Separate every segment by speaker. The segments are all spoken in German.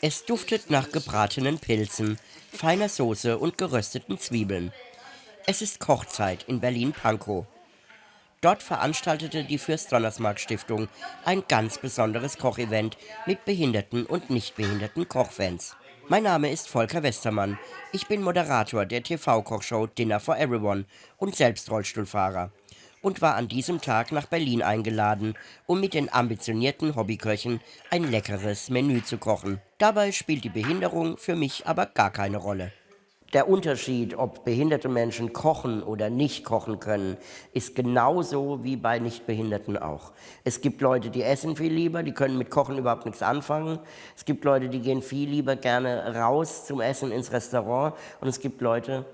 Speaker 1: Es duftet nach gebratenen Pilzen, feiner Soße und gerösteten Zwiebeln. Es ist Kochzeit in Berlin-Pankow. Dort veranstaltete die Fürst-Donnersmarck-Stiftung ein ganz besonderes Kochevent mit behinderten und nicht behinderten Kochfans. Mein Name ist Volker Westermann. Ich bin Moderator der TV-Kochshow Dinner for Everyone und selbst Rollstuhlfahrer und war an diesem Tag nach Berlin eingeladen, um mit den ambitionierten Hobbyköchen ein leckeres Menü zu kochen. Dabei spielt die Behinderung für mich aber gar keine Rolle. Der Unterschied, ob behinderte Menschen kochen oder nicht kochen können, ist genauso wie bei Nichtbehinderten auch. Es gibt Leute, die essen viel lieber, die können mit Kochen überhaupt nichts anfangen. Es gibt Leute, die gehen viel lieber gerne raus zum Essen ins Restaurant. Und es gibt Leute,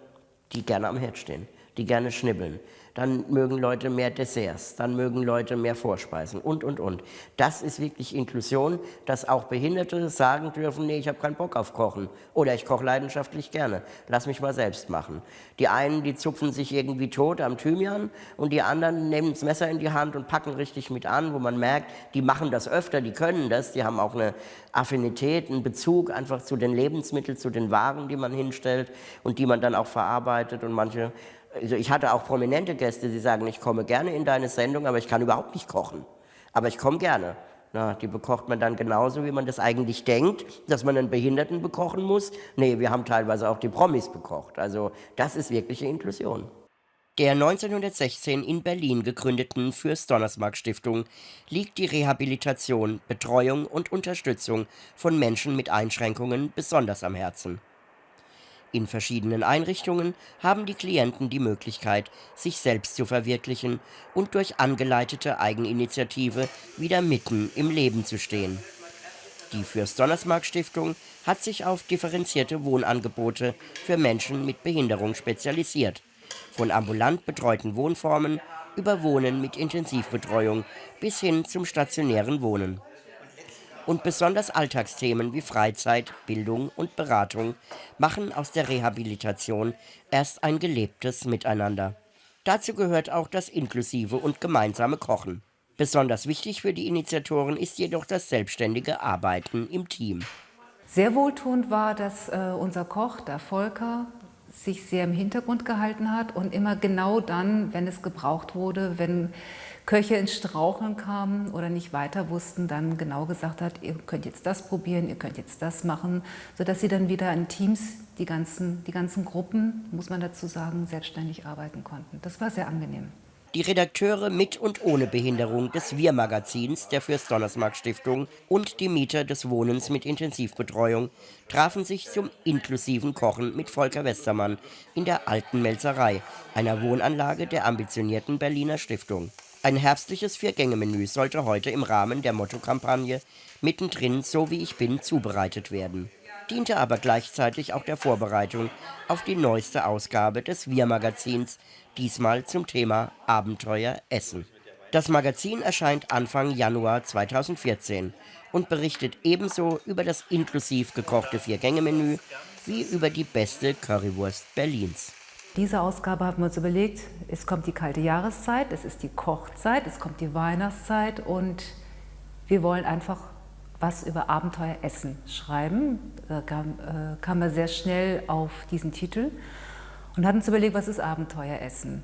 Speaker 1: die gerne am Herd stehen, die gerne schnibbeln dann mögen Leute mehr Desserts, dann mögen Leute mehr Vorspeisen und, und, und. Das ist wirklich Inklusion, dass auch Behinderte sagen dürfen, nee, ich habe keinen Bock auf Kochen oder ich koche leidenschaftlich gerne, lass mich mal selbst machen. Die einen, die zupfen sich irgendwie tot am Thymian und die anderen nehmen das Messer in die Hand und packen richtig mit an, wo man merkt, die machen das öfter, die können das, die haben auch eine Affinität, einen Bezug einfach zu den Lebensmitteln, zu den Waren, die man hinstellt und die man dann auch verarbeitet und manche also ich hatte auch prominente Gäste, die sagen, ich komme gerne in deine Sendung, aber ich kann überhaupt nicht kochen. Aber ich komme gerne. Na, die bekocht man dann genauso, wie man das eigentlich denkt, dass man einen Behinderten bekochen muss. Nee, wir haben teilweise auch die Promis bekocht. Also das ist wirkliche Inklusion. Der 1916 in Berlin gegründeten Fürst-Donnersmarck-Stiftung liegt die Rehabilitation, Betreuung und Unterstützung von Menschen mit Einschränkungen besonders am Herzen. In verschiedenen Einrichtungen haben die Klienten die Möglichkeit, sich selbst zu verwirklichen und durch angeleitete Eigeninitiative wieder mitten im Leben zu stehen. Die Fürst-Donnersmarck-Stiftung hat sich auf differenzierte Wohnangebote für Menschen mit Behinderung spezialisiert, von ambulant betreuten Wohnformen über Wohnen mit Intensivbetreuung bis hin zum stationären Wohnen und besonders Alltagsthemen wie Freizeit, Bildung und Beratung machen aus der Rehabilitation erst ein gelebtes Miteinander. Dazu gehört auch das inklusive und gemeinsame Kochen. Besonders wichtig für die Initiatoren ist jedoch das selbstständige Arbeiten im Team.
Speaker 2: Sehr wohltuend war, dass äh, unser Koch, der Volker, sich sehr im Hintergrund gehalten hat und immer genau dann, wenn es gebraucht wurde, wenn Köche ins Straucheln kamen oder nicht weiter wussten, dann genau gesagt hat, ihr könnt jetzt das probieren, ihr könnt jetzt das machen, sodass sie dann wieder in Teams, die ganzen, die ganzen Gruppen, muss man dazu sagen, selbstständig arbeiten konnten. Das war sehr angenehm.
Speaker 1: Die Redakteure mit und ohne Behinderung des Wir-Magazins der Fürst-Donnersmarck-Stiftung und die Mieter des Wohnens mit Intensivbetreuung trafen sich zum inklusiven Kochen mit Volker Westermann in der Alten Melzerei, einer Wohnanlage der ambitionierten Berliner Stiftung. Ein herbstliches Vier-Gänge-Menü sollte heute im Rahmen der Motto-Kampagne Mittendrin, so wie ich bin, zubereitet werden. Diente aber gleichzeitig auch der Vorbereitung auf die neueste Ausgabe des Wir-Magazins, diesmal zum Thema Abenteuer Essen. Das Magazin erscheint Anfang Januar 2014 und berichtet ebenso über das inklusiv gekochte Vier-Gänge-Menü wie über die beste Currywurst Berlins.
Speaker 2: Diese Ausgabe haben wir uns überlegt, es kommt die kalte Jahreszeit, es ist die Kochzeit, es kommt die Weihnachtszeit und wir wollen einfach was über Abenteuer Essen schreiben. Da kam, äh, kam er sehr schnell auf diesen Titel und hat uns überlegt, was ist Abenteuer Essen?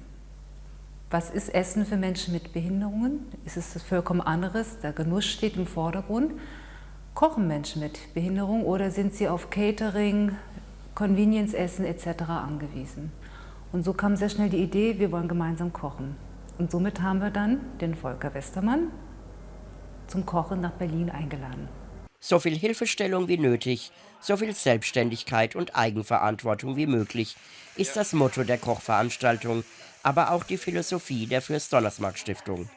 Speaker 2: Was ist Essen für Menschen mit Behinderungen? Ist es das vollkommen anderes? Der Genuss steht im Vordergrund. Kochen Menschen mit Behinderung oder sind sie auf Catering, Convenience-Essen etc. angewiesen? Und so kam sehr schnell die Idee, wir wollen gemeinsam kochen. Und somit haben wir dann den Volker Westermann zum Kochen nach Berlin eingeladen.
Speaker 1: So viel Hilfestellung wie nötig, so viel Selbstständigkeit und Eigenverantwortung wie möglich ist das Motto der Kochveranstaltung, aber auch die Philosophie der Fürst-Donnersmarck-Stiftung.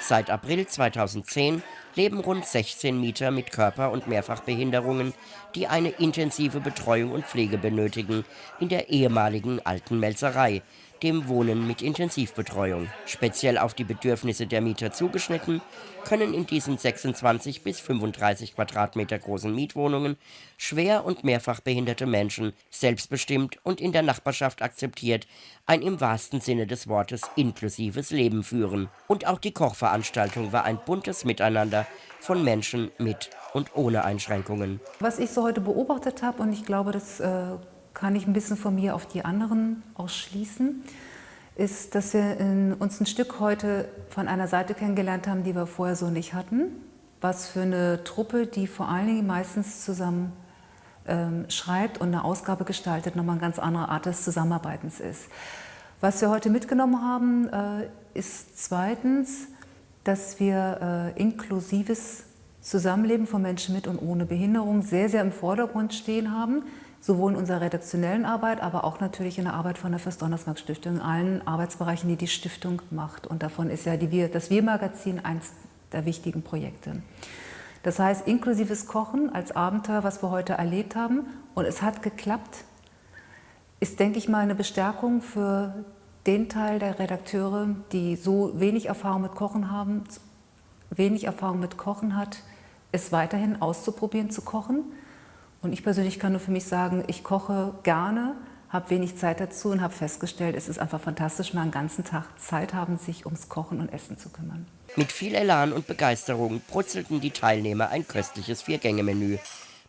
Speaker 1: Seit April 2010 leben rund 16 Mieter mit Körper- und Mehrfachbehinderungen, die eine intensive Betreuung und Pflege benötigen, in der ehemaligen alten Melzerei, dem Wohnen mit Intensivbetreuung. Speziell auf die Bedürfnisse der Mieter zugeschnitten, können in diesen 26 bis 35 Quadratmeter großen Mietwohnungen schwer und mehrfach behinderte Menschen selbstbestimmt und in der Nachbarschaft akzeptiert ein im wahrsten Sinne des Wortes inklusives Leben führen. Und auch die Kochveranstaltung war ein buntes Miteinander von Menschen mit und ohne Einschränkungen.
Speaker 2: Was ich so heute beobachtet habe, und ich glaube, das äh, kann ich ein bisschen von mir auf die anderen ausschließen, ist, dass wir uns ein Stück heute von einer Seite kennengelernt haben, die wir vorher so nicht hatten. Was für eine Truppe, die vor allen Dingen meistens zusammen ähm, schreibt und eine Ausgabe gestaltet, nochmal eine ganz andere Art des Zusammenarbeitens ist. Was wir heute mitgenommen haben, äh, ist zweitens, dass wir äh, inklusives Zusammenleben von Menschen mit und ohne Behinderung sehr, sehr im Vordergrund stehen haben, sowohl in unserer redaktionellen Arbeit, aber auch natürlich in der Arbeit von der Fürst-Donnersmarck Stiftung, in allen Arbeitsbereichen, die die Stiftung macht. Und davon ist ja die das Wir-Magazin eins der wichtigen Projekte. Das heißt, inklusives Kochen als Abenteuer, was wir heute erlebt haben, und es hat geklappt, ist, denke ich mal, eine Bestärkung für den Teil der Redakteure, die so wenig Erfahrung mit Kochen haben, wenig Erfahrung mit Kochen hat, es weiterhin auszuprobieren zu kochen. Und ich persönlich kann nur für mich sagen, ich koche gerne, habe wenig Zeit dazu und habe festgestellt, es ist einfach fantastisch, mal einen ganzen Tag Zeit haben, sich ums Kochen und Essen zu kümmern.
Speaker 1: Mit viel Elan und Begeisterung brutzelten die Teilnehmer ein köstliches Viergänge-Menü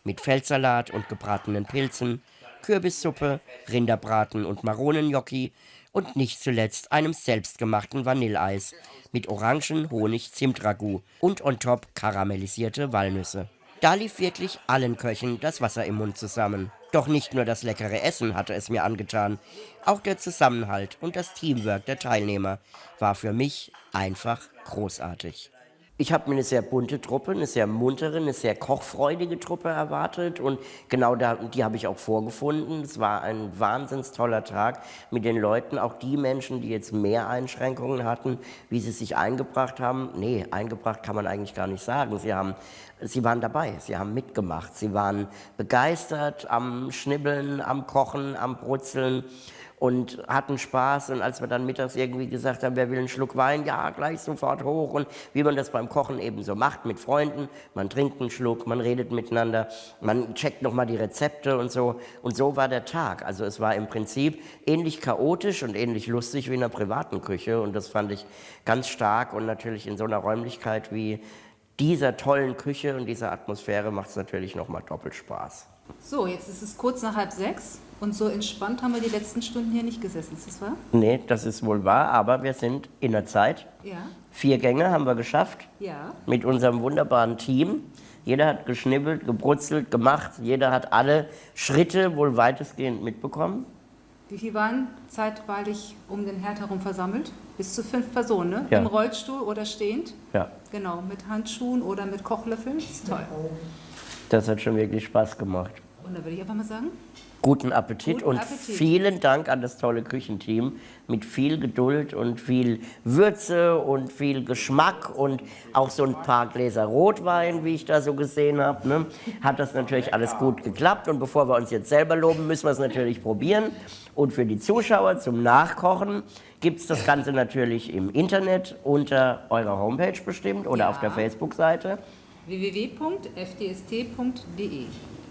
Speaker 1: mit Feldsalat und gebratenen Pilzen, Kürbissuppe, Rinderbraten und Maronengnocchi und nicht zuletzt einem selbstgemachten Vanilleeis mit Orangen, Honig, Zimtragout und on top karamellisierte Walnüsse. Da lief wirklich allen Köchen das Wasser im Mund zusammen. Doch nicht nur das leckere Essen hatte es mir angetan, auch der Zusammenhalt und das Teamwork der Teilnehmer war für mich einfach großartig. Ich habe mir eine sehr bunte Truppe, eine sehr muntere, eine sehr kochfreudige Truppe erwartet und genau da, die habe ich auch vorgefunden. Es war ein wahnsinns toller Tag mit den Leuten, auch die Menschen, die jetzt mehr Einschränkungen hatten, wie sie sich eingebracht haben. Nee, eingebracht kann man eigentlich gar nicht sagen. Sie, haben, sie waren dabei, sie haben mitgemacht, sie waren begeistert am Schnibbeln, am Kochen, am Brutzeln und hatten Spaß. Und als wir dann mittags irgendwie gesagt haben, wer will einen Schluck Wein, ja, gleich sofort hoch. Und wie man das beim Kochen eben so macht mit Freunden, man trinkt einen Schluck, man redet miteinander, man checkt nochmal die Rezepte und so. Und so war der Tag. Also es war im Prinzip ähnlich chaotisch und ähnlich lustig wie in einer privaten Küche. Und das fand ich ganz stark und natürlich in so einer Räumlichkeit wie dieser tollen Küche und dieser Atmosphäre macht es natürlich nochmal doppelt Spaß.
Speaker 2: So, jetzt ist es kurz nach halb sechs. Und so entspannt haben wir die letzten Stunden hier nicht gesessen, ist das wahr?
Speaker 1: Nee, das ist wohl wahr, aber wir sind in der Zeit.
Speaker 2: Ja.
Speaker 1: Vier Gänge haben wir geschafft.
Speaker 2: Ja.
Speaker 1: Mit unserem wunderbaren Team. Jeder hat geschnibbelt, gebrutzelt, gemacht. Jeder hat alle Schritte wohl weitestgehend mitbekommen.
Speaker 2: Wie viele waren zeitweilig um den Herd herum versammelt? Bis zu fünf Personen, ne?
Speaker 1: Ja.
Speaker 2: Im Rollstuhl oder stehend?
Speaker 1: Ja.
Speaker 2: Genau, mit Handschuhen oder mit Kochlöffeln. Das ist toll.
Speaker 1: Das hat schon wirklich Spaß gemacht.
Speaker 2: Und da würde ich einfach mal sagen,
Speaker 1: Guten Appetit
Speaker 2: Guten
Speaker 1: und
Speaker 2: Appetit.
Speaker 1: vielen Dank an das tolle Küchenteam mit viel Geduld und viel Würze und viel Geschmack und auch so ein paar Gläser Rotwein, wie ich da so gesehen habe. Ne? Hat das natürlich alles gut geklappt und bevor wir uns jetzt selber loben, müssen wir es natürlich probieren. Und für die Zuschauer zum Nachkochen gibt es das Ganze natürlich im Internet unter eurer Homepage bestimmt oder
Speaker 2: Ja.
Speaker 1: auf der Facebook-Seite.
Speaker 2: www.fdst.de.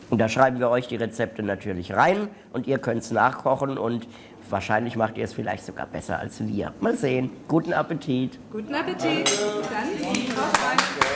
Speaker 1: Und da schreiben wir euch die Rezepte natürlich rein und ihr könnt es nachkochen und wahrscheinlich macht ihr es vielleicht sogar besser als wir. Mal sehen. Guten Appetit.
Speaker 2: Guten Appetit. Dann.